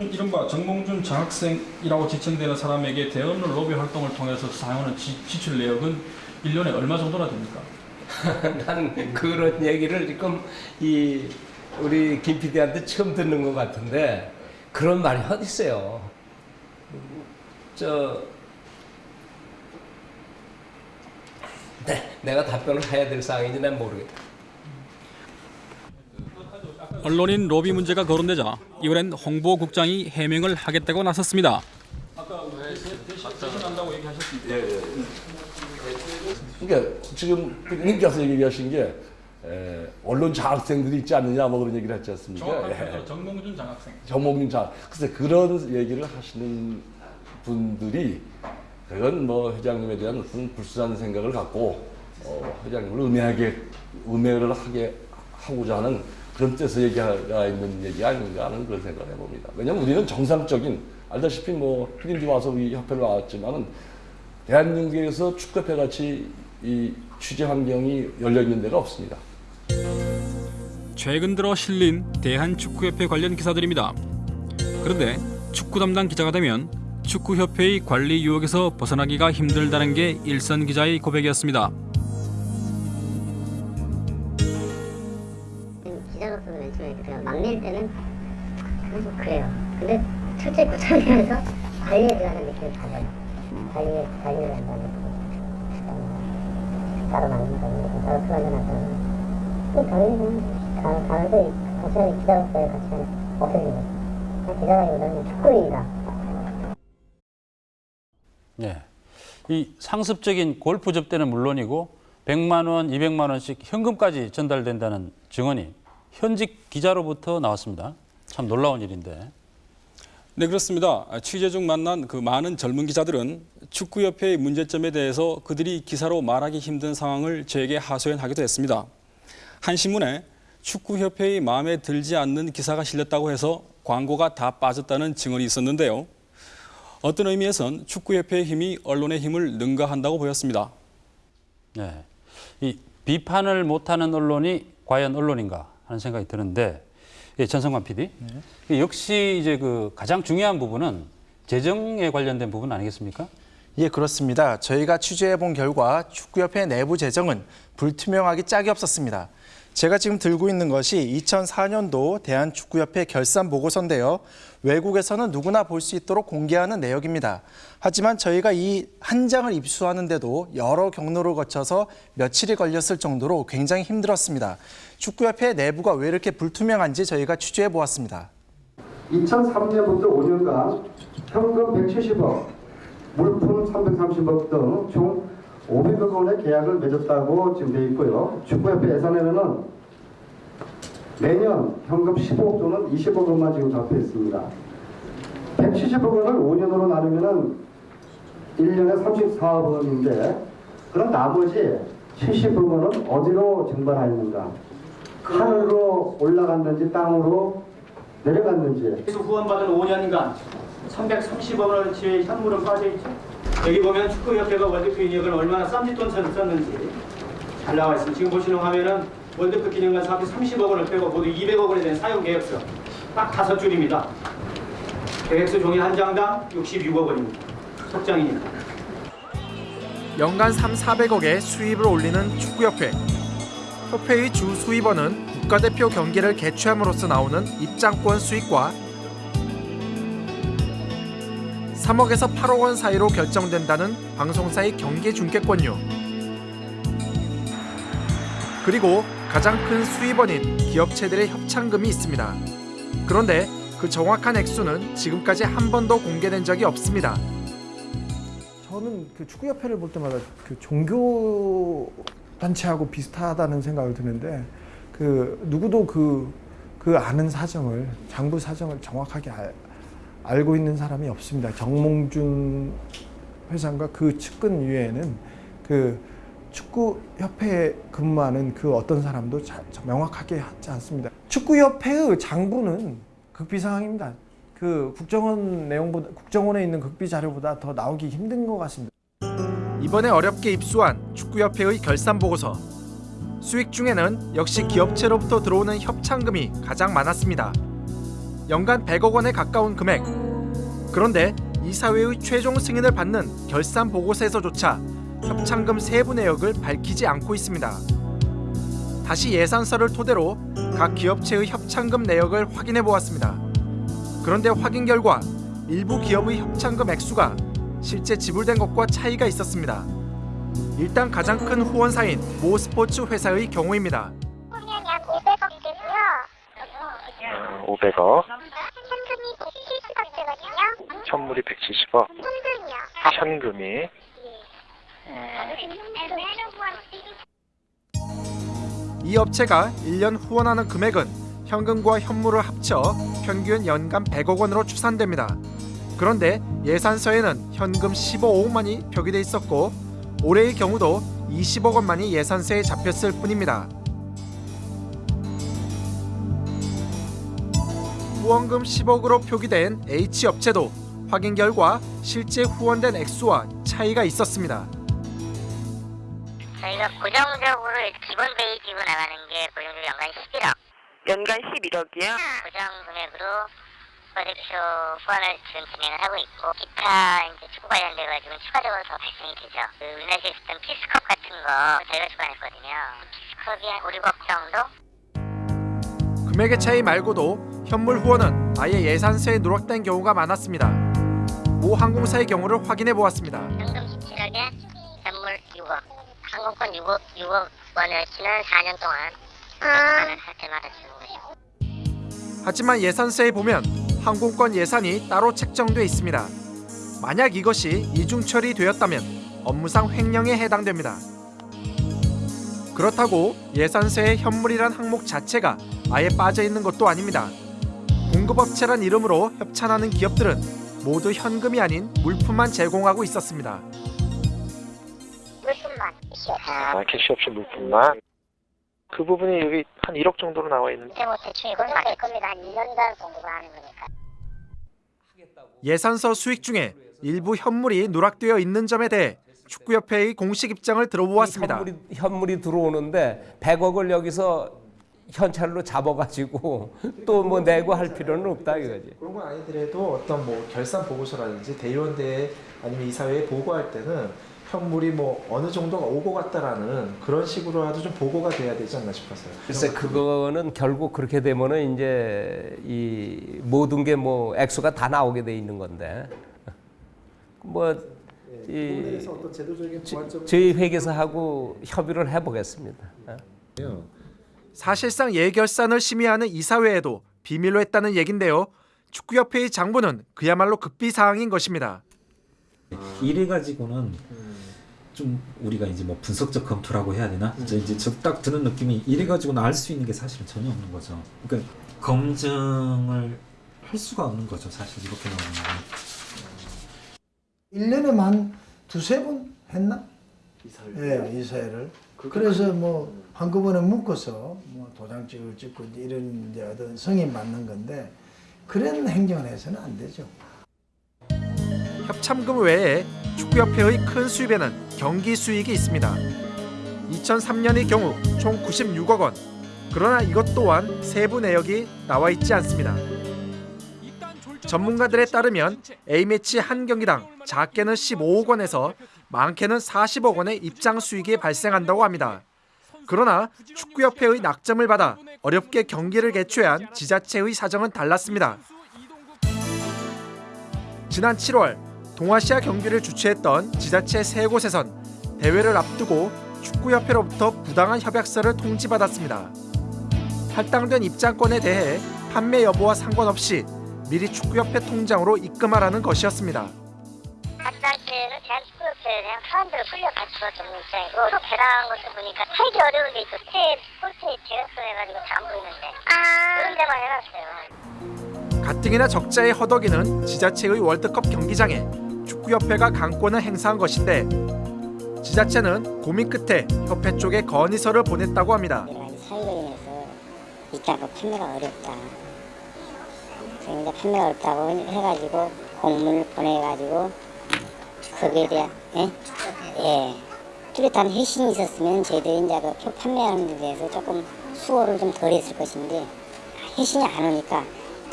이른바 정몽준 장학생이라고 지칭되는 사람에게 대언론 로비 활동을 통해서 사용하는 지, 지출 내역은 1년에 얼마 정도나 됩니까? 나는 그런 얘기를 지금 이 우리 김 PD한테 처음 듣는 것 같은데 그런 말이 어디 있어요? 저 네, 내가 답변을 해야 될 사항인지 난 모르겠다. 언론인 로비 문제가 거론되자 이번엔 홍보국장이 해명을 하겠다고 나섰습니다. 아까 대신한다고 얘기하셨습니다. 예, 예. 그러니까 지금 님께서 얘기하신 게 에, 언론 장학생들이 있지 않느냐 뭐 그런 얘기를 했지 않습니까? 정확하게 예. 정몽준 장학생. 정몽준 장. 글쎄 그런 얘기를 하시는 분들이 그건 뭐 회장님에 대한 어떤 불순한 생각을 갖고 어, 회장님을 음해하게 음해를 하게 하고자 하는 그런 뜻의 얘기가 있는 얘기 아닌가 하는 그런 생각을 해봅니다. 왜냐하면 우리는 정상적인 알다시피 뭐 피디님도 와서 우리 협회를 나왔지만은 대한민국에서 축구협회 같이 이 취재 환경이 열려 있는 데가 없습니다. 최근 들어 실린 대한축구협회 관련 기사들입니다. 그런데 축구 담당 기자가 되면 축구협회의 관리 유혹에서 벗어나기가 힘들다는 게 일선 기자의 고백이었습니다. 기자로서 맨 처음에 그냥 막낼 때는 계속 그래요. 근데 철저히 구청에서 관리해 들어가는 느낌을 받아요. 관리해, 관리를 한다는 거. 따로 만든다는 따로 풀어내놨다는 거. 당연히 가, 가면서 같이 하는 기자로서의 가치는 거죠. 그냥 기자라기보다는 축구인이다. 예. 이 상습적인 골프 접대는 물론이고 100만 원, 200만 원씩 현금까지 전달된다는 증언이 현직 기자로부터 나왔습니다. 참 놀라운 일인데. 네 그렇습니다. 취재 중 만난 그 많은 젊은 기자들은 축구협회의 문제점에 대해서 그들이 기사로 말하기 힘든 상황을 저에게 하소연하기도 했습니다. 한 신문에 축구협회의 마음에 들지 않는 기사가 실렸다고 해서 광고가 다 빠졌다는 증언이 있었는데요. 어떤 의미에선 축구협회의 힘이 언론의 힘을 능가한다고 보였습니다. 예. 이 비판을 못하는 언론이 과연 언론인가 하는 생각이 드는데 예, 전성관 PD. 역시 이제 그 가장 중요한 부분은 재정에 관련된 부분 아니겠습니까? 예, 그렇습니다. 저희가 취재해 본 결과 축구협회 내부 재정은 불투명하기 짝이 없었습니다. 제가 지금 들고 있는 것이 2004년도 대한축구협회 결산 보고서인데요. 외국에서는 누구나 볼 수 있도록 공개하는 내역입니다. 하지만 저희가 이 한 장을 입수하는데도 여러 경로를 거쳐서 며칠이 걸렸을 정도로 굉장히 힘들었습니다. 축구협회 내부가 왜 이렇게 불투명한지 저희가 취재해 보았습니다. 2003년부터 5년간 현금 170억, 물품 330억 등 총 500억 원의 계약을 맺었다고 지금 돼 있고요. 축구협회 예산에는 매년 현금 15억 또는 20억 원만 지금 잡혀 있습니다. 170억 원을 5년으로 나누면은 1년에 34억 원인데 그럼 나머지 70억 원은 어디로 증발하였는가? 하늘로 올라갔는지 땅으로 내려갔는지 계속 후원받은 5년간 330억 원어치의 현물은 빠져있죠. 여기 보면 축구협회가 월드컵 기념을 얼마나 쌈짓돈 썼는지 잘 나와 있습니다. 지금 보시는 화면은 월드컵 기념관 사업비 30억 원을 빼고 모두 200억 원에 대한 사용 계획서 딱 다섯 줄입니다. 계획서 종이 한 장당 66억 원입니다. 속장입니다. 연간 3, 400억의 수입을 올리는 축구협회. 협회의 주 수입원은 국가대표 경기를 개최함으로써 나오는 입장권 수익과 3억에서 8억 원 사이로 결정된다는 방송사의 경기 중계권료. 그리고 가장 큰 수입원인 기업체들의 협찬금이 있습니다. 그런데 그 정확한 액수는 지금까지 한 번도 공개된 적이 없습니다. 저는 그 축구협회를 볼 때마다 그 종교 단체하고 비슷하다는 생각을 드는데 그 누구도 그, 그 아는 사정을 장부 사정을 정확하게 알, 알고 있는 사람이 없습니다. 정몽준 회장과 그 측근 위에는 그 축구협회에 근무하는 그 어떤 사람도 자, 명확하게 하지 않습니다. 축구협회의 장부는 극비 상황입니다. 그 국정원 내용보다 국정원에 있는 극비 자료보다 더 나오기 힘든 것 같습니다. 이번에 어렵게 입수한 축구협회의 결산 보고서. 수익 중에는 역시 기업체로부터 들어오는 협찬금이 가장 많았습니다. 연간 100억 원에 가까운 금액. 그런데 이사회의 최종 승인을 받는 결산 보고서에서조차 협찬금 세부 내역을 밝히지 않고 있습니다. 다시 예산서를 토대로 각 기업체의 협찬금 내역을 확인해 보았습니다. 그런데 확인 결과 일부 기업의 협찬금 액수가 실제 지불된 것과 차이가 있었습니다. 일단 가장 큰 후원사인 모 스포츠 회사의 경우입니다. 500억. 현물이 170억. 현금이 이 업체가 1년 후원하는 금액은 현금과 현물을 합쳐 평균 연간 100억 원으로 추산됩니다. 그런데 예산서에는 현금 15억만이 표기돼 있었고 올해의 경우도 20억 원만이 예산서에 잡혔을 뿐입니다. 후원금 10억으로 표기된 H 업체도 확인 결과 실제 후원된 액수와 차이가 있었습니다. 저희가 고정적으로 기본 베이직으로 나가는 게 고정적으로 연간 11억. 연간 11억이요? 고정 금액으로 국가대표 후원을 지금 진행을 하고 있고 기타 이제 축구 관련돼 가지고 추가적으로 더 발생이 되죠. 그 우리나라에서 있었던 피스컵 같은 거 저희가 주관했거든요. 피스컵이 한 5, 6억 정도? 금액의 차이 말고도 현물 후원은 아예 예산서에 누락된 경우가 많았습니다. 모 항공사의 경우를 확인해 보았습니다. 현금 17억에 현물 6억. 항공권 6억, 6억 원을 지난 4년 동안 하는 할 때마다 주는 것이고. 하지만 예산서에 보면 항공권 예산이 따로 책정돼 있습니다. 만약 이것이 이중 처리되었다면 업무상 횡령에 해당됩니다. 그렇다고 예산서에 현물이란 항목 자체가 아예 빠져 있는 것도 아닙니다. 공급업체란 이름으로 협찬하는 기업들은 모두 현금이 아닌 물품만 제공하고 있었습니다. 물품만. 아, 캐시 없이 물품만. 그 부분이 여기 한 1억 정도로 나와 있는데. 뭐 대충 이건 맞을 겁니다. 한 2년간 공급을 하는 거니까. 예산서 수익 중에 일부 현물이 누락되어 있는 점에 대해 축구협회의 공식 입장을 들어보았습니다. 현물이, 현물이 들어오는데 100억을 여기서 현찰로 잡아가지고 또 뭐 내고 할 필요는 없다 이거지. 그런 건 아니더라도 어떤 뭐 결산 보고서라든지 대의원대에 아니면 이사회에 보고할 때는 현물이 뭐 어느 정도가 오고 갔다라는 그런 식으로라도 좀 보고가 돼야 되지 않나 싶어서요. 글쎄 그거는 결국 그렇게 되면은 이제 이 모든 게 뭐 액수가 다 나오게 돼 있는 건데 뭐 이 부분에서 어떤 제도적인 보완점 저희 회계사하고 협의를 해보겠습니다. 사실상 예결산을 심의하는 이사회에도 비밀로 했다는 얘긴데요. 축구협회의 장부는 그야말로 급비 사항인 것입니다. 이래 가지고는 좀 우리가 이제 뭐 분석적 검토라고 해야 되나? 이제 이제 저딱 드는 느낌이 이래 가지고는 알 수 있는 게 사실은 전혀 없는 거죠. 그러니까 검증을 할 수가 없는 거죠. 사실 이렇게 나오는 건. 1년에만 한 두세 번 했나? 이사회를? 예, 이사회를. 그래서 뭐 한꺼번에 묶어서 뭐 도장찍을 찍고 이런 이제 어떤 성인 맞는 건데 그런 행정을 해서는 안 되죠. 협참금 외에 축구협회의 큰 수입에는 경기 수익이 있습니다. 2003년의 경우 총 96억 원. 그러나 이것 또한 세부 내역이 나와 있지 않습니다. 전문가들에 따르면 A매치 한 경기당 작게는 15억 원에서 많게는 40억 원의 입장 수익이 발생한다고 합니다. 그러나 축구협회의 낙점을 받아 어렵게 경기를 개최한 지자체의 사정은 달랐습니다. 지난 7월 동아시아 경기를 주최했던 지자체 세 곳에선 대회를 앞두고 축구협회로부터 부당한 협약서를 통지받았습니다. 할당된 입장권에 대해 판매 여부와 상관없이 미리 축구협회 통장으로 입금하라는 것이었습니다. 학생들은 대한축구협회에 대한 사람들을 풀려 가지고 좀 입장이고 또 배당한 것도 보니까 살기 어려운 게 있어. 스텝, 폴스에 계약서 해가지고 다안 보이는데 그런 데만 해놨어요. 가뜩이나 적자에 허덕이는 지자체의 월드컵 경기장에 축구협회가 강권을 행사한 것인데 지자체는 고민 끝에 협회 쪽에 건의서를 보냈다고 합니다. 사유로 인해서 입장권 판매가 어렵다. 이제 판매가 어렵다고 해가지고 공문을 보내가지고 거기에 대한 예? 예. 뚜렷한 회신이 있었으면 저희들이 이제 그표 판매하는 데 대해서 조금 수고를 좀 덜 했을 것인데 회신이 안 오니까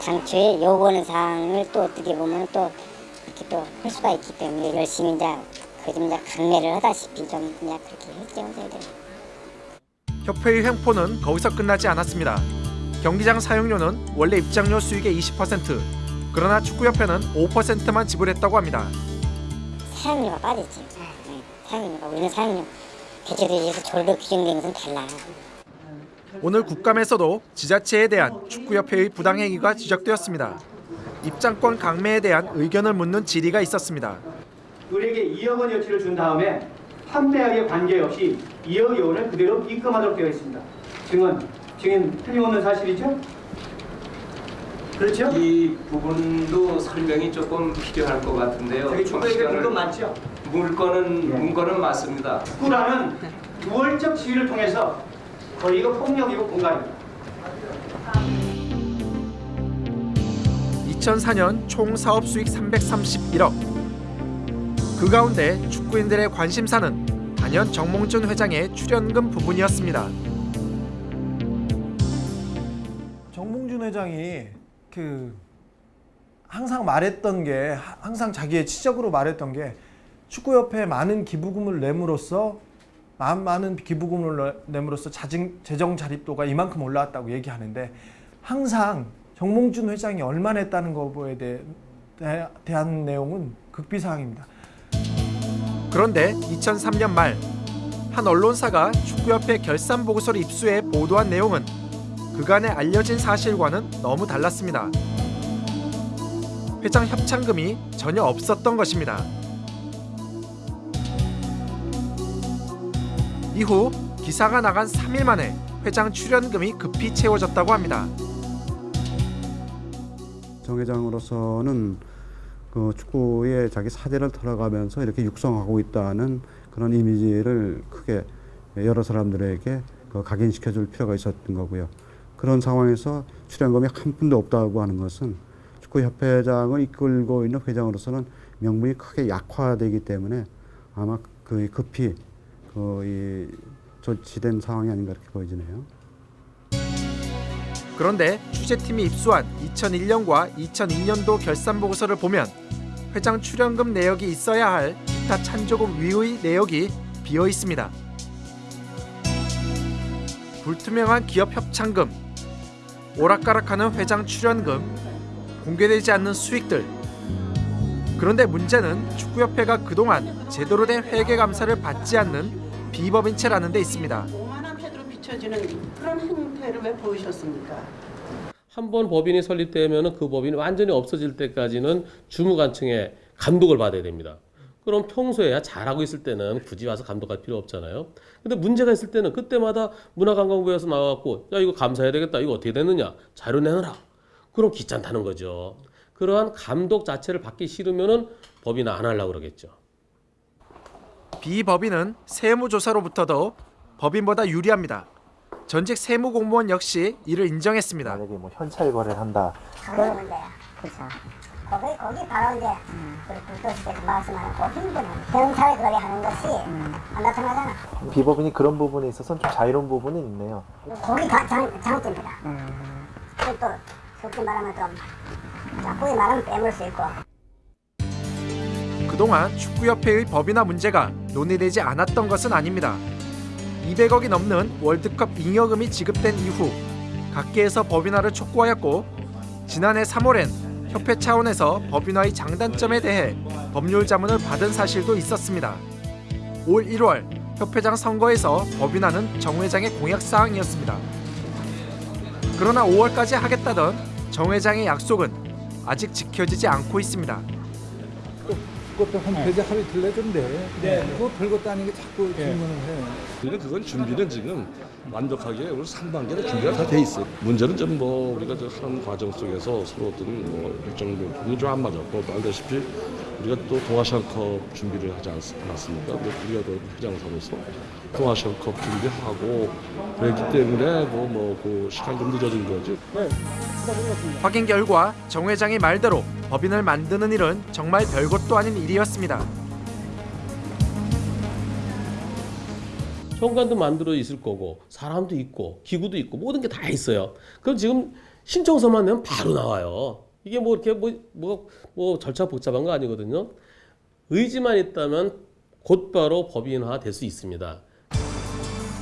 당초에 요구하는 사항을 또 어떻게 보면 또 이렇게 또 할 수가 있기 때문에 열심히 이제 그좀 이제 강매를 하다시피 좀 그냥 그렇게 했죠 저희들. 협회의 횡포는 거기서 끝나지 않았습니다. 경기장 사용료는 원래 입장료 수익의 20%, 그러나 축구협회는 5%만 지불했다고 합니다. 사용료가 빠졌지. 네, 사용료가 우리는 사용료 대체도에 의해서 절로 규정된 것은 달라. 오늘 국감에서도 지자체에 대한 축구협회의 부당행위가 지적되었습니다. 입장권 강매에 대한 의견을 묻는 질의가 있었습니다. 우리에게 2억 원 여치를 준 다음에 판매하기에 관계없이 2억 원을 그대로 입금하도록 되어 있습니다. 증언, 증인 틀림없는 사실이죠? 그렇죠? 이 부분도 설명이 조금 필요할 것 같은데요. 저기 축구에게 물건 많죠? 물건은 문건은 맞습니다. 축구라는 우월적 지위를 통해서 거의 이거 폭력이고 공갈입니다. 2004년 총 사업 수익 331억. 그 가운데 축구인들의 관심사는 단연 정몽준 회장의 출연금 부분이었습니다. 회장이 그 항상 말했던 게 하- 항상 자기의 치적으로 말했던 게 축구협회에 많은 기부금을 내므로써 마- 많은 기부금을 내- 내므로써 재정 자립도가 이만큼 올라왔다고 얘기하는데 항상 정몽준 회장이 얼마 냈다는 거에 대해, 대- 대한 내용은 극비사항입니다. 그런데 2003년 말 한 언론사가 축구협회 결산 보고서를 입수해 보도한 내용은 그간에 알려진 사실과는 너무 달랐습니다. 회장 협찬금이 전혀 없었던 것입니다. 이후 기사가 나간 3일 만에 회장 출연금이 급히 채워졌다고 합니다. 정 회장으로서는 그 축구에 자기 사대를 털어가면서 이렇게 육성하고 있다는 그런 이미지를 크게 여러 사람들에게 그 각인시켜 줄 필요가 있었던 거고요. 그런 상황에서 출연금이 한 푼도 없다고 하는 것은 축구협회장을 이끌고 있는 회장으로서는 명분이 크게 약화되기 때문에 아마 그 급히 그이 조치된 상황이 아닌가 이렇게 보여지네요. 그런데 취재팀이 입수한 2001년과 2002년도 결산 보고서를 보면 회장 출연금 내역이 있어야 할 기타 찬조금 위의 내역이 비어 있습니다. 불투명한 기업 협찬금, 오락가락하는 회장 출연금, 공개되지 않는 수익들. 그런데 문제는 축구협회가 그동안 제대로 된 회계 감사를 받지 않는 비법인체라는 데 있습니다. 오만한 패드로 비춰지는 그런 행태를 왜 보이셨습니까? 한 번 법인이 설립되면 그 법인이 완전히 없어질 때까지는 주무관청에 감독을 받아야 됩니다. 그럼 평소에 잘하고 있을 때는 굳이 와서 감독할 필요 없잖아요. 근데 문제가 있을 때는 그때마다 문화관광부에서 나와갖고 야 이거 감사해야 되겠다. 이거 어떻게 됐느냐. 자료 내놔라. 그럼 귀찮다는 거죠. 그러한 감독 자체를 받기 싫으면은 법인 안 하려고 그러겠죠. 비법인은 세무조사로부터도 법인보다 유리합니다. 전직 세무 공무원 역시 이를 인정했습니다. 만약에 뭐 현찰 거래를 한다. 그런 문제야. 그렇죠. 거기 거기 바로 이제 우리 불도시께서 말씀하는 그 힘든 대응사회 거래 하는 것이 안 나타나잖아. 비법인이 그런 부분에 있어서는 좀 자유로운 부분은 있네요. 거기 가, 장, 장점이다. 그리고 또 솔직히 말하면 좀 자꾸이 말하면 빼물 수 있고 그동안 축구협회의 법인화 문제가 논의되지 않았던 것은 아닙니다. 200억이 넘는 월드컵 잉여금이 지급된 이후 각계에서 법인화를 촉구하였고 지난해 3월엔 협회 차원에서 법인화의 장단점에 대해 법률 자문을 받은 사실도 있었습니다. 올 1월 협회장 선거에서 법인화는 정 회장의 공약 사항이었습니다. 그러나 5월까지 하겠다던 정 회장의 약속은 아직 지켜지지 않고 있습니다. 그것도 홈페이지 하루 이틀 내던데 네. 그거 별것도 아닌 게 자꾸 질문을 해. 우리는 그건 준비는 지금 완벽하게 우리 3단계로 준비가 다 돼 있어요. 문제는 좀 뭐 우리가 저 하는 과정 속에서 서로 어떤 뭐 일정 부분이 좀 안 맞았고 또 알다시피 우리가 또 동아시안컵 준비를 하지 않, 않았습니까? 뭐 우리가 또 회장사로서 동아시안컵 준비하고 그랬기 때문에 뭐 뭐 그 시간 좀 늦어진 거지. 확인 결과 정 회장의 말대로 법인을 만드는 일은 정말 별것도 아닌 일이었습니다. 현관도 만들어 있을 거고 사람도 있고 기구도 있고 모든 게 다 있어요. 그럼 지금 신청서만 내면 바로 나와요. 이게 뭐 이렇게 뭐 뭐 뭐 절차 복잡한 거 아니거든요. 의지만 있다면 곧바로 법인화 될 수 있습니다.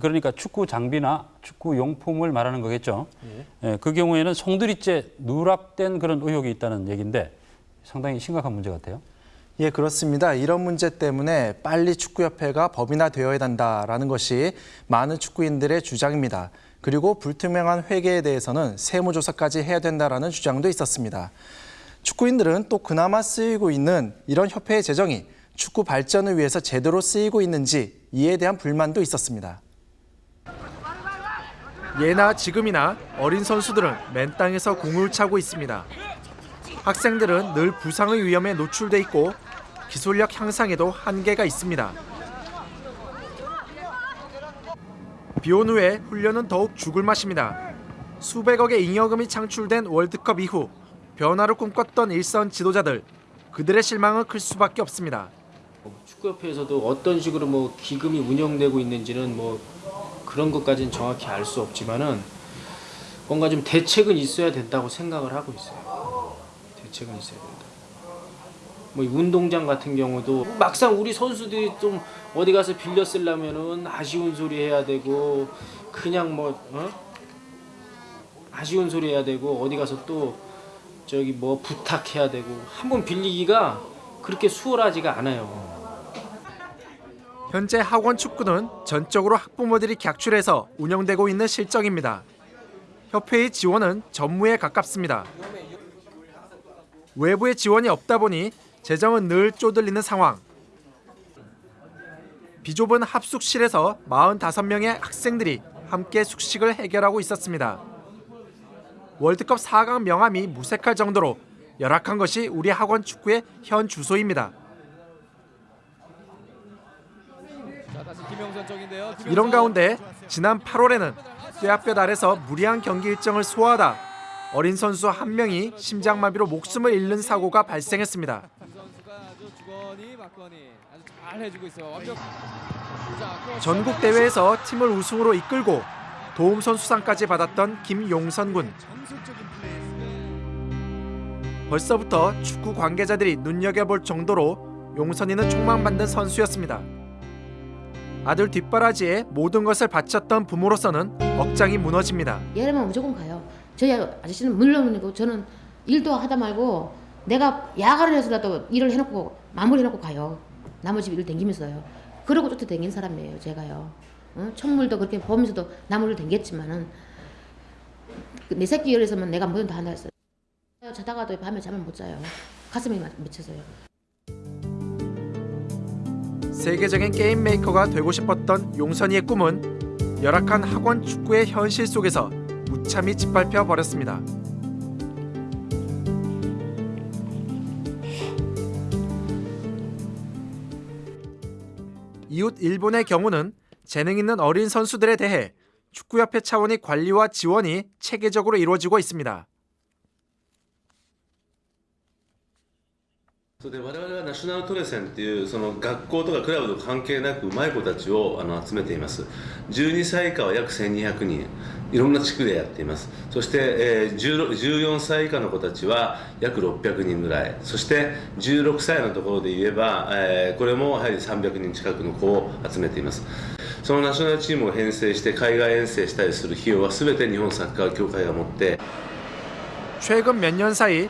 그러니까 축구 장비나 축구 용품을 말하는 거겠죠. 예, 그 경우에는 송두리째 누락된 그런 의혹이 있다는 얘기인데 상당히 심각한 문제 같아요. 예, 그렇습니다. 이런 문제 때문에 빨리 축구협회가 법인화되어야 한다라는 것이 많은 축구인들의 주장입니다. 그리고 불투명한 회계에 대해서는 세무조사까지 해야 된다라는 주장도 있었습니다. 축구인들은 또 그나마 쓰이고 있는 이런 협회의 재정이 축구 발전을 위해서 제대로 쓰이고 있는지 이에 대한 불만도 있었습니다. 예나 지금이나 어린 선수들은 맨 땅에서 공을 차고 있습니다. 학생들은 늘 부상의 위험에 노출돼 있고 기술력 향상에도 한계가 있습니다. 비온 후에 훈련은 더욱 죽을 맛입니다. 수백억의 잉여금이 창출된 월드컵 이후 변화를 꿈꿨던 일선 지도자들 그들의 실망은 클 수밖에 없습니다. 축구협회에서도 어떤 식으로 뭐 기금이 운영되고 있는지는 뭐 그런 것까지는 정확히 알 수 없지만은 뭔가 좀 대책은 있어야 된다고 생각을 하고 있어요. 대책은 있어야 된다. 뭐이 운동장 같은 경우도 막상 우리 선수들이 좀 어디 가서 빌려 쓰려면은 아쉬운 소리 해야 되고 그냥 뭐 어? 아쉬운 소리 해야 되고 어디 가서 또 저기 뭐 부탁해야 되고 한 번 빌리기가 그렇게 수월하지가 않아요. 현재 학원 축구는 전적으로 학부모들이 객출해서 운영되고 있는 실정입니다. 협회의 지원은 전무에 가깝습니다. 외부의 지원이 없다 보니 재정은 늘 쪼들리는 상황. 비좁은 합숙실에서 45명의 학생들이 함께 숙식을 해결하고 있었습니다. 월드컵 4강 명함이 무색할 정도로 열악한 것이 우리 학원 축구의 현 주소입니다. 이런 가운데 지난 8월에는 뼈아뼈 아래서 무리한 경기 일정을 소화하다 어린 선수 한 명이 심장마비로 목숨을 잃는 사고가 발생했습니다. 전국 대회에서 팀을 우승으로 이끌고 도움 선수상까지 받았던 김용선 군. 벌써부터 축구 관계자들이 눈여겨볼 정도로 용선이는 촉망받는 선수였습니다. 아들 뒷바라지에 모든 것을 바쳤던 부모로서는 억장이 무너집니다. 얘라면 무조건 가요. 저희 아저씨는 물론이고 저는 일도 하다 말고 내가 야간을 해서라도 일을 해놓고 마무리해놓고 가요. 나머지 일을 댕기면서요. 그러고 쫓아다니는 사람이에요. 제가요. 어? 천물도 그렇게 보면서도 나무를 댕겼지만은 그내 새끼 열에서만 내가 뭐든 다 한다 했어요. 자다가도 밤에 잠을 못 자요. 가슴이 맺혀서요. 세계적인 게임 메이커가 되고 싶었던 용선이의 꿈은 열악한 학원 축구의 현실 속에서 무참히 짓밟혀 버렸습니다. 이웃 일본의 경우는 재능 있는 어린 선수들에 대해 축구협회 차원의 관리와 지원이 체계적으로 이루어지고 있습니다. そうで我々はナショナルトレセンっていうその学校とかクラブと関係なくうまい子たちをあの集めています12歳以下は約1200人いろんな地区でやっていますそして、えー、16 14歳以下の子たちは約600人ぐらいそして16歳のところで言えば、えーこれもやはり300人近くの子を集めていますそのナショナルチームを編成して海外遠征したりする費用は全て日本サッカー協会が持って 최근 몇 년 사이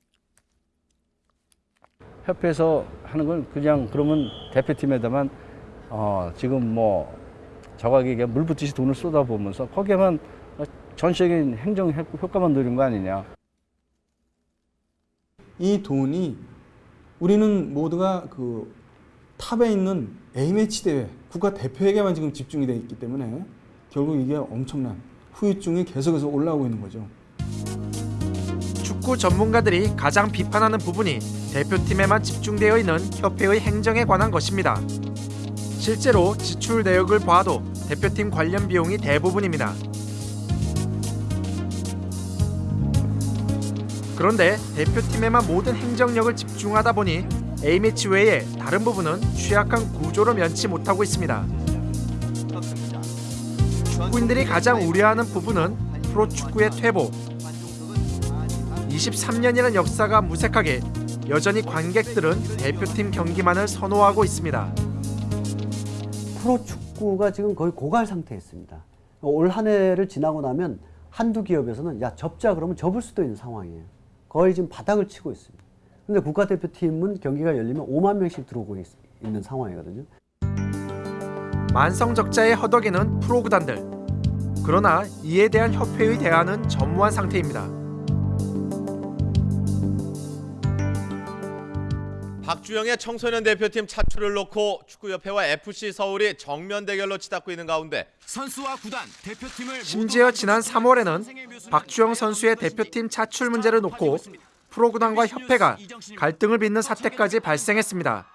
협회에서 하는 건 그냥 그러면 대표팀에다만 어 지금 뭐 저가게 물 붓듯이 돈을 쏟아부으면서 거기에만 전체적인 행정 효과만 노린 거 아니냐. 이 돈이 우리는 모두가 그 탑에 있는 A매치 대회 국가 대표에게만 지금 집중이 돼 있기 때문에 결국 이게 엄청난 후유증이 계속해서 올라오고 있는 거죠. 축구 전문가들이 가장 비판하는 부분이 대표팀에만 집중되어 있는 협회의 행정에 관한 것입니다. 실제로 지출 내역을 봐도 대표팀 관련 비용이 대부분입니다. 그런데 대표팀에만 모든 행정력을 집중하다 보니 A매치 외에 다른 부분은 취약한 구조로 면치 못하고 있습니다. 축구인들이 가장 우려하는 부분은 프로축구의 퇴보. 23년이라는 역사가 무색하게 여전히 관객들은 대표팀 경기만을 선호하고 있습니다. 프로 축구가 지금 거의 고갈 상태에 있습니다. 올 한 해를 지나고 나면 한두 기업에서는 야 접자 그러면 접을 수도 있는 상황이에요. 거의 지금 바닥을 치고 있습니다. 근데 국가대표팀은 경기가 열리면 5만 명씩 들어오고 있, 있는 상황이거든요. 만성적자에 허덕이는 프로구단들. 그러나 이에 대한 협회의 대안은 전무한 상태입니다. 박주영의 청소년 대표팀 차출을 놓고 축구협회와 FC 서울이 정면 대결로 치닫고 있는 가운데 선수와 구단, 대표팀을 심지어 지난 3월에는 박주영 선수의 대표팀 차출 문제를 놓고 프로구단과 협회가 갈등을 빚는 사태까지 발생했습니다.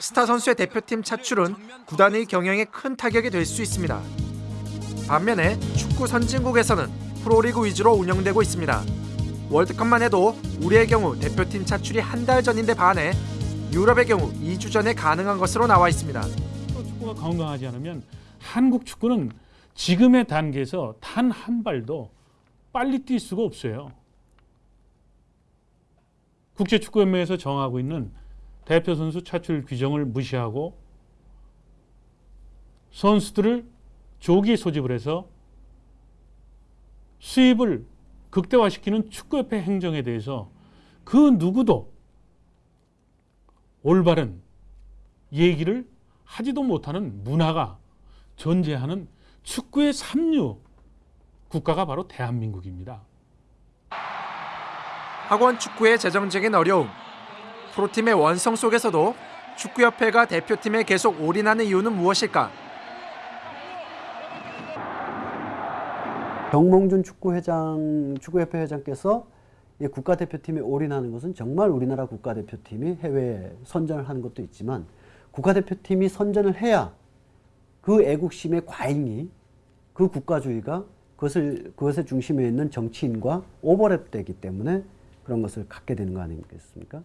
스타 선수의 대표팀 차출은 구단의 경영에 큰 타격이 될 수 있습니다. 반면에 축구 선진국에서는 프로리그 위주로 운영되고 있습니다. 월드컵만 해도 우리의 경우 대표팀 차출이 한 달 전인데 반해 유럽의 경우 2주 전에 가능한 것으로 나와 있습니다. 축구가 건강하지 않으면 한국 축구는 지금의 단계에서 단 한 발도 빨리 뛸 수가 없어요. 국제축구연맹에서 정하고 있는 대표 선수 차출 규정을 무시하고 선수들을 조기 소집을 해서 수입을 극대화시키는 축구협회 행정에 대해서 그 누구도 올바른 얘기를 하지도 못하는 문화가 존재하는 축구의 삼류 국가가 바로 대한민국입니다. 학원 축구의 재정적인 어려움. 프로팀의 원성 속에서도 축구협회가 대표팀에 계속 올인하는 이유는 무엇일까? 정몽준 축구회장, 축구협회 회장께서 이 국가대표팀에 올인하는 것은 정말 우리나라 국가대표팀이 해외에 선전을 하는 것도 있지만 국가대표팀이 선전을 해야 그 애국심의 과잉이 그 국가주의가 그것을 그것의 중심에 있는 정치인과 오버랩되기 때문에 그런 것을 갖게 되는 거 아니겠습니까?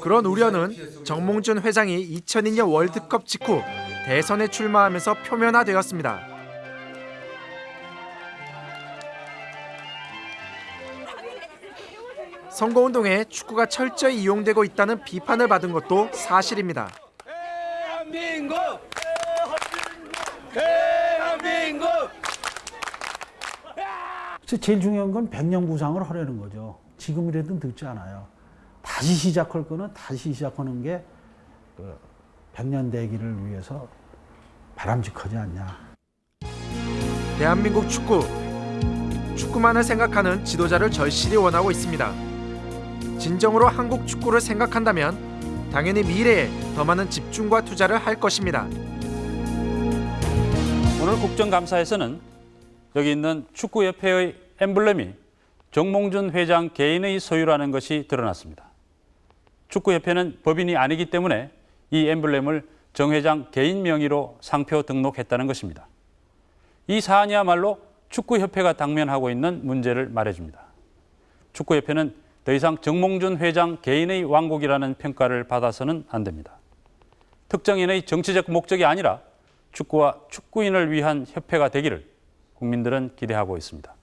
그런 우려는 정몽준 회장이 2002년 월드컵 직후 대선에 출마하면서 표면화되었습니다. 선거운동에 축구가 철저히 이용되고 있다는 비판을 받은 것도 사실입니다. 대한민국! 대한민국! 제일 중요한 건 백년 구상을 하려는 거죠. 지금이라도 늦지 않아요. 다시 시작할 거는 다시 시작하는 게그 백년 대기를 위해서 바람직하지 않냐. 대한민국 축구. 축구만을 생각하는 지도자를 절실히 원하고 있습니다. 진정으로 한국 축구를 생각한다면 당연히 미래에 더 많은 집중과 투자를 할 것입니다. 오늘 국정감사에서는 여기 있는 축구협회의 엠블렘이 정몽준 회장 개인의 소유라는 것이 드러났습니다. 축구협회는 법인이 아니기 때문에 이 엠블렘을 정 회장 개인 명의로 상표 등록했다는 것입니다. 이 사안이야말로 축구협회가 당면하고 있는 문제를 말해줍니다. 축구협회는 더 이상 정몽준 회장 개인의 왕국이라는 평가를 받아서는 안 됩니다. 특정인의 정치적 목적이 아니라 축구와 축구인을 위한 협회가 되기를 국민들은 기대하고 있습니다.